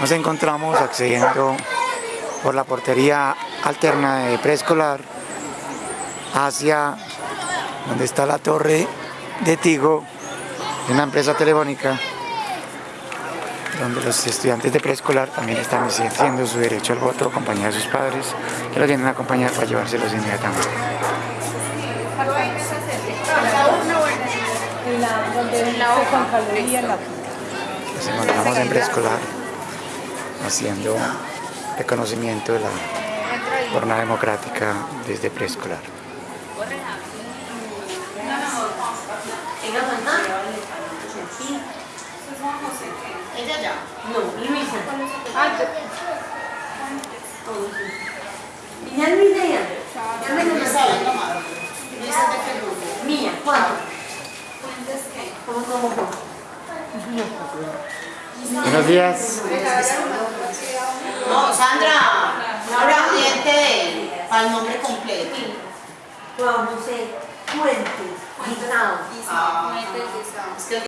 Nos encontramos accediendo por la portería alterna de preescolar hacia donde está la torre de Tigo, una empresa telefónica, donde los estudiantes de preescolar también están ejerciendo su derecho al voto, acompañados de sus padres, que los vienen a acompañar para llevárselos inmediatamente. Nos encontramos en preescolar haciendo reconocimiento de la jornada democrática desde preescolar. ¿Ella ya? No, Luisa. Al nombre completo. Juan José Fuentes Guisao. Ah, es que